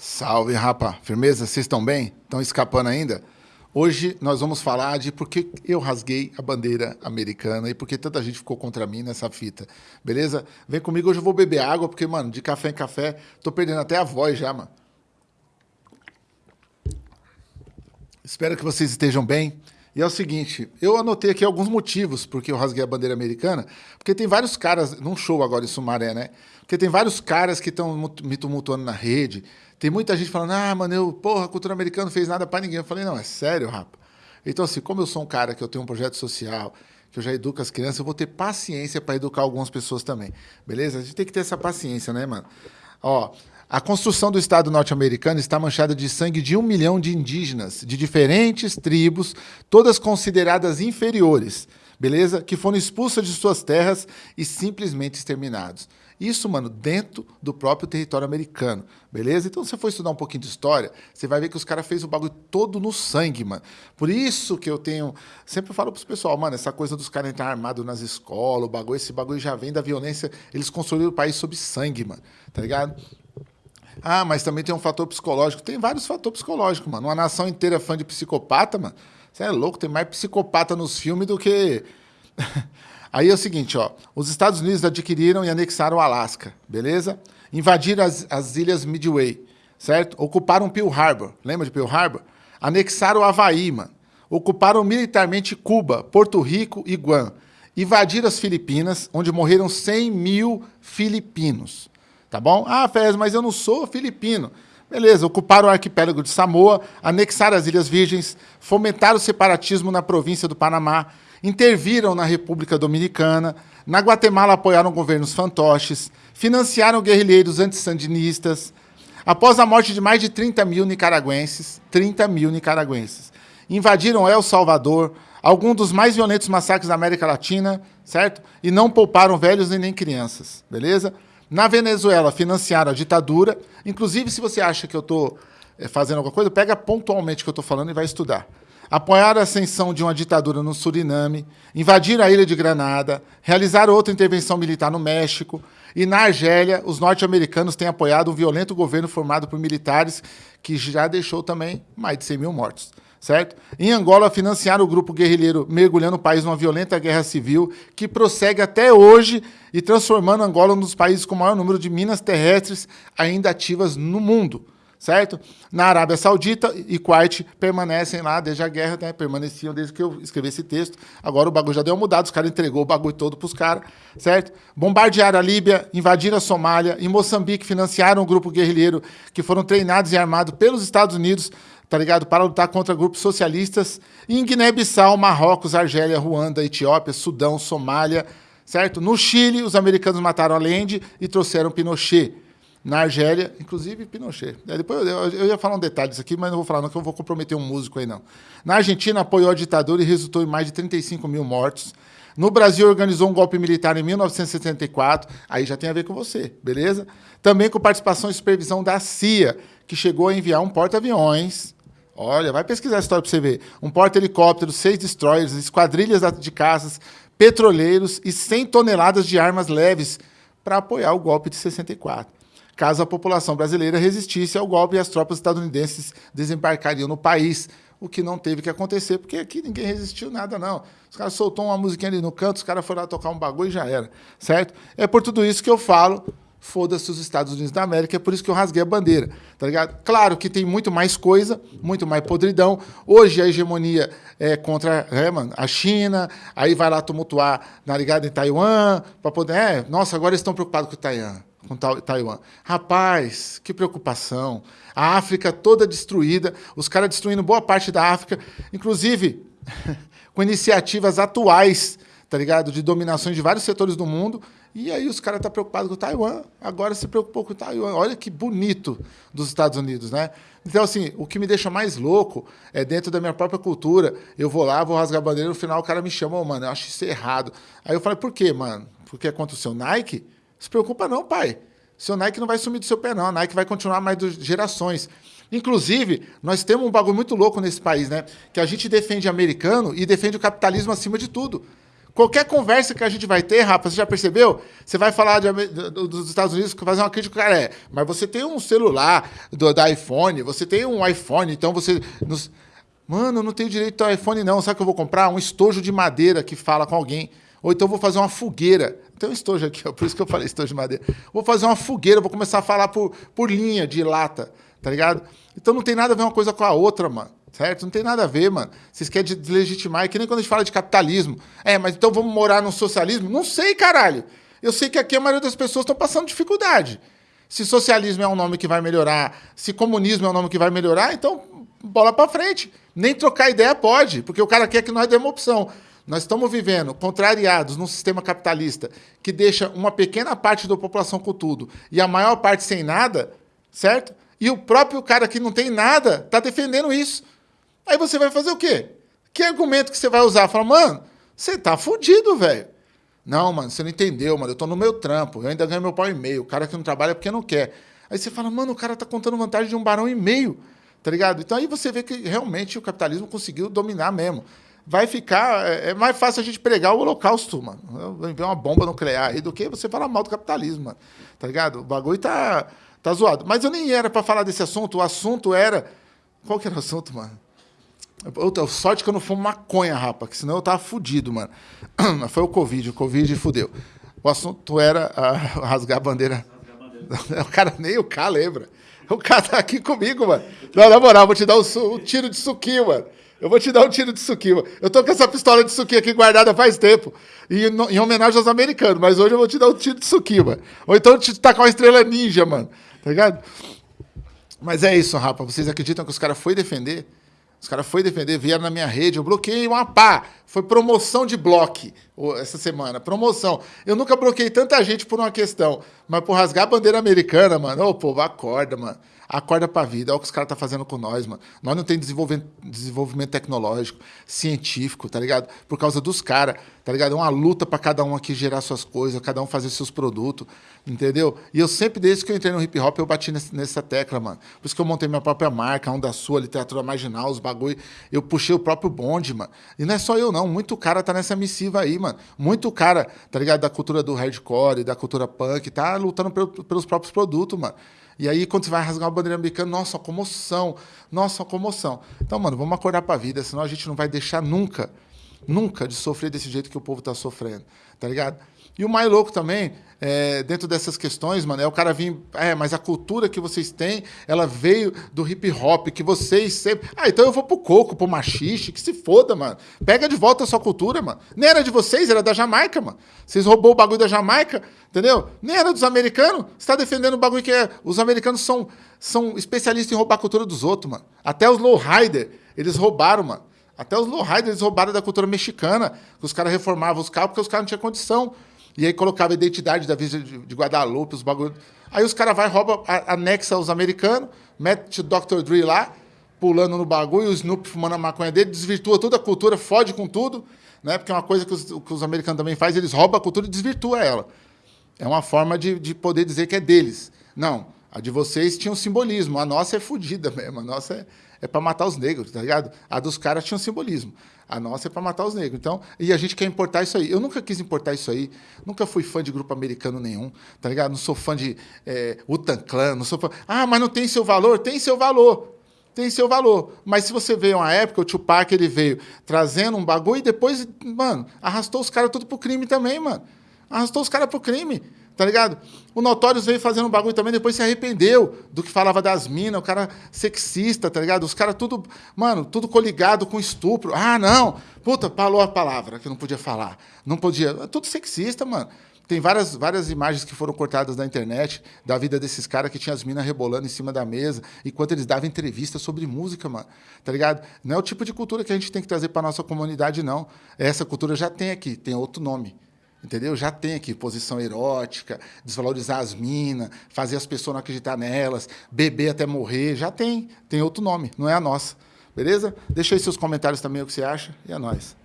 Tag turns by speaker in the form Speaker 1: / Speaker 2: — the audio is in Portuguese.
Speaker 1: Salve, rapa. Firmeza? Vocês estão bem? Estão escapando ainda? Hoje nós vamos falar de por que eu rasguei a bandeira americana e por que tanta gente ficou contra mim nessa fita. Beleza? Vem comigo, hoje eu vou beber água, porque, mano, de café em café, tô perdendo até a voz já, mano. Espero que vocês estejam bem. E é o seguinte, eu anotei aqui alguns motivos porque eu rasguei a bandeira americana, porque tem vários caras, num show agora em Sumaré, né? Porque tem vários caras que estão me tumultuando na rede, tem muita gente falando, ah, mano, eu, porra, a cultura americana fez nada para ninguém. Eu falei, não, é sério, rapa. Então, assim, como eu sou um cara que eu tenho um projeto social, que eu já educo as crianças, eu vou ter paciência para educar algumas pessoas também. Beleza? A gente tem que ter essa paciência, né, mano? Ó, a construção do Estado norte-americano está manchada de sangue de um milhão de indígenas, de diferentes tribos, todas consideradas inferiores, beleza? Que foram expulsas de suas terras e simplesmente exterminados. Isso, mano, dentro do próprio território americano, beleza? Então, se você for estudar um pouquinho de história, você vai ver que os caras fez o bagulho todo no sangue, mano. Por isso que eu tenho... Sempre falo pros pessoal, mano, essa coisa dos caras entrar armados nas escolas, o bagulho, esse bagulho já vem da violência. Eles construíram o país sob sangue, mano, tá ligado? Ah, mas também tem um fator psicológico. Tem vários fatores psicológicos, mano. Uma nação inteira fã de psicopata, mano. Você é louco, tem mais psicopata nos filmes do que... Aí é o seguinte, ó, os Estados Unidos adquiriram e anexaram o Alasca, beleza? Invadiram as, as ilhas Midway, certo? Ocuparam Pearl Harbor, lembra de Pearl Harbor? Anexaram o Havaí, mano. Ocuparam militarmente Cuba, Porto Rico e Guam. Invadiram as Filipinas, onde morreram 100 mil filipinos. Tá bom? Ah, Fez, mas eu não sou filipino. Beleza, ocuparam o arquipélago de Samoa, anexaram as Ilhas Virgens, fomentaram o separatismo na província do Panamá, interviram na República Dominicana, na Guatemala apoiaram governos fantoches, financiaram guerrilheiros antissandinistas. Após a morte de mais de 30 mil nicaragüenses, 30 mil nicaragüenses, invadiram El Salvador, alguns dos mais violentos massacres da América Latina, certo? E não pouparam velhos e nem crianças, beleza? Na Venezuela, financiaram a ditadura. Inclusive, se você acha que eu estou eh, fazendo alguma coisa, pega pontualmente o que eu estou falando e vai estudar apoiaram a ascensão de uma ditadura no Suriname, invadiram a ilha de Granada, realizaram outra intervenção militar no México, e na Argélia, os norte-americanos têm apoiado um violento governo formado por militares que já deixou também mais de 100 mil mortos. Certo? Em Angola, financiaram o grupo guerrilheiro mergulhando o país numa violenta guerra civil que prossegue até hoje e transformando Angola um dos países com o maior número de minas terrestres ainda ativas no mundo certo? Na Arábia Saudita e Kuwait permanecem lá desde a guerra, né? permaneciam desde que eu escrevi esse texto. Agora o bagulho já deu uma mudada, os caras entregou o bagulho todo para os caras, certo? Bombardearam a Líbia, invadiram a Somália, em Moçambique financiaram um grupo guerrilheiro que foram treinados e armados pelos Estados Unidos, tá ligado? Para lutar contra grupos socialistas. Em Guiné-Bissau, Marrocos, Argélia, Ruanda, Etiópia, Sudão, Somália, certo? No Chile, os americanos mataram Allende e trouxeram Pinochet na Argélia, inclusive Pinochet. É, depois eu, eu, ia falar um detalhe disso aqui, mas não vou falar não, que eu vou comprometer um músico aí não. Na Argentina, apoiou a ditadura e resultou em mais de 35 mil mortos. No Brasil, organizou um golpe militar em 1974, aí já tem a ver com você, beleza? Também com participação e supervisão da CIA, que chegou a enviar um porta-aviões, olha, vai pesquisar a história para você ver, um porta-helicóptero, seis destroyers, esquadrilhas de caças, petroleiros e 100 toneladas de armas leves para apoiar o golpe de 64 caso a população brasileira resistisse ao golpe e as tropas estadunidenses desembarcariam no país, o que não teve que acontecer, porque aqui ninguém resistiu nada, não. Os caras soltou uma musiquinha ali no canto, os caras foram lá tocar um bagulho e já era, certo? É por tudo isso que eu falo, foda-se os Estados Unidos da América, é por isso que eu rasguei a bandeira, tá ligado? Claro que tem muito mais coisa, muito mais podridão. Hoje a hegemonia é contra é, mano, a China, aí vai lá tumultuar, na ligado, em Taiwan, para poder... É, nossa, agora eles estão preocupados com o Taiwan com Taiwan. Rapaz, que preocupação. A África toda destruída, os caras destruindo boa parte da África, inclusive com iniciativas atuais, tá ligado? De dominações de vários setores do mundo. E aí os caras estão tá preocupados com Taiwan, agora se preocupou com Taiwan. Olha que bonito dos Estados Unidos, né? Então, assim, o que me deixa mais louco é dentro da minha própria cultura. Eu vou lá, vou rasgar a bandeira, no final o cara me chama, oh, mano, eu acho isso errado. Aí eu falei, por quê, mano? Porque é contra o seu Nike? Se preocupa não, pai. Seu Nike não vai sumir do seu pé, não. A Nike vai continuar mais gerações. Inclusive, nós temos um bagulho muito louco nesse país, né? Que a gente defende americano e defende o capitalismo acima de tudo. Qualquer conversa que a gente vai ter, rapaz, você já percebeu? Você vai falar de, dos Estados Unidos, fazer uma crítica, cara, é, mas você tem um celular do, da iPhone, você tem um iPhone, então você. Nos... Mano, não tenho direito ao iPhone, não. Sabe o que eu vou comprar? Um estojo de madeira que fala com alguém. Ou então vou fazer uma fogueira. Tem um estojo aqui, ó, por isso que eu falei estojo de madeira. Vou fazer uma fogueira, vou começar a falar por, por linha de lata, tá ligado? Então não tem nada a ver uma coisa com a outra, mano. Certo? Não tem nada a ver, mano. Vocês querem deslegitimar, é que nem quando a gente fala de capitalismo. É, mas então vamos morar no socialismo? Não sei, caralho. Eu sei que aqui a maioria das pessoas estão passando dificuldade. Se socialismo é um nome que vai melhorar, se comunismo é um nome que vai melhorar, então bola para frente. Nem trocar ideia pode, porque o cara quer que nós demos opção. Nós estamos vivendo contrariados num sistema capitalista que deixa uma pequena parte da população com tudo e a maior parte sem nada, certo? E o próprio cara que não tem nada está defendendo isso. Aí você vai fazer o quê? Que argumento que você vai usar? Fala, mano, você tá fudido, velho. Não, mano, você não entendeu, mano. Eu tô no meu trampo, eu ainda ganho meu pau e meio. O cara que não trabalha é porque não quer. Aí você fala, mano, o cara tá contando vantagem de um barão e meio, tá ligado? Então aí você vê que realmente o capitalismo conseguiu dominar mesmo vai ficar. É, é, mais fácil a gente pregar o holocausto, mano. Ver uma bomba nuclear aí do que você falar mal do capitalismo, mano. Tá ligado? O bagulho tá, tá zoado. Mas eu nem era para falar desse assunto. O assunto era. Qual que era o assunto, mano? Outra, sorte que eu não fumo maconha, rapa, que senão eu tava fudido, mano. Foi o Covid, o Covid fudeu. O assunto era a, rasgar a bandeira. O cara nem o K lembra. O cara tá aqui comigo, mano. Não, na moral, vou te dar um, um tiro de suquinho, mano. Eu vou te dar um tiro de suquinho. Eu tô com essa pistola de suquinho aqui guardada faz tempo. E, em homenagem aos americanos. Mas hoje eu vou te dar um tiro de suquinho, mano. Ou então te tacar uma estrela ninja, mano. Tá ligado? Mas é isso, rapa. Vocês acreditam que os caras foi defender? Os caras foi defender, vieram na minha rede, eu bloqueei uma pá. Foi promoção de bloque essa semana. Promoção. Eu nunca bloqueei tanta gente por uma questão. Mas por rasgar a bandeira americana, mano. Ô, povo, acorda, mano acorda pra vida. Olha o que os caras tá fazendo com nós, mano. Nós não temos desenvolvimento, tecnológico, científico, tá ligado? Por causa dos caras, tá ligado? É uma luta para cada um aqui gerar suas coisas, cada um fazer seus produtos, entendeu? E eu sempre, desde que eu entrei no hip hop, eu bati nessa tecla, mano. Por isso que eu montei minha própria marca, um da sua, literatura marginal, os bagulho. Eu puxei o próprio bonde, mano. E não é só eu, não. Muito cara tá nessa missiva aí, mano. Muito cara, tá ligado? Da cultura do hardcore, da cultura punk, tá lutando pelos próprios produtos, mano. E aí, quando você vai rasgar uma bandeira americana, nossa, comoção, nossa, comoção. Então, mano, vamos acordar para a vida, senão a gente não vai deixar nunca, nunca de sofrer desse jeito que o povo está sofrendo, tá ligado? E o mais louco também, é, dentro dessas questões, mano, é o cara vir. É, mas a cultura que vocês têm, ela veio do hip hop, que vocês sempre. Ah, então eu vou pro coco, pro machixe, que se foda, mano. Pega de volta a sua cultura, mano. Nem era de vocês, era da Jamaica, mano. Vocês roubou o bagulho da Jamaica, entendeu? Nem era dos americanos. Você tá defendendo o bagulho que é. Os americanos são, são especialistas em roubar a cultura dos outros, mano. Até os lowrider, eles roubaram, mano. Até os lowrider, eles roubaram da cultura mexicana. Os caras reformavam os carros porque os caras não tinham condição. E aí colocava a identidade da Visa de Guadalupe, os bagulho. Aí os caras vai rouba, anexa os americanos, mete o Dr. Dre lá, pulando no bagulho, o Snoop fumando a maconha dele, desvirtua toda a cultura, fode com tudo, né? Porque é uma coisa que os, que os americanos também fazem, eles roubam a cultura e desvirtua ela. É uma forma de, de poder dizer que é deles. Não, a de vocês tinha um simbolismo, a nossa é fodida mesmo, a nossa é, é para matar os negros, tá ligado? A dos caras tinha um simbolismo. A nossa é para matar os negros. Então, e a gente quer importar isso aí. Eu nunca quis importar isso aí. Nunca fui fã de grupo americano nenhum, tá ligado? Não sou fã de é, Utan Clan, não sou fã. Ah, mas não tem seu valor? Tem seu valor. Tem seu valor. Mas se você vê uma época, o Tupac ele veio trazendo um bagulho e depois, mano, arrastou os caras tudo pro crime também, mano. Arrastou os caras pro crime tá ligado? O Notorious veio fazendo um bagulho também, depois se arrependeu do que falava das minas, o cara sexista, tá ligado? Os caras tudo, mano, tudo coligado com estupro. Ah, não, puta, falou a palavra que não podia falar. Não podia, é tudo sexista, mano. Tem várias, várias imagens que foram cortadas na internet da vida desses caras que tinha as minas rebolando em cima da mesa enquanto eles davam entrevista sobre música, mano. Tá ligado? Não é o tipo de cultura que a gente tem que trazer para nossa comunidade, não. Essa cultura já tem aqui, tem outro nome. Entendeu? Já tem aqui posição erótica, desvalorizar as minas, fazer as pessoas não acreditar nelas, beber até morrer, já tem. Tem outro nome, não é a nossa. Beleza? Deixa aí seus comentários também o que você acha e é nóis.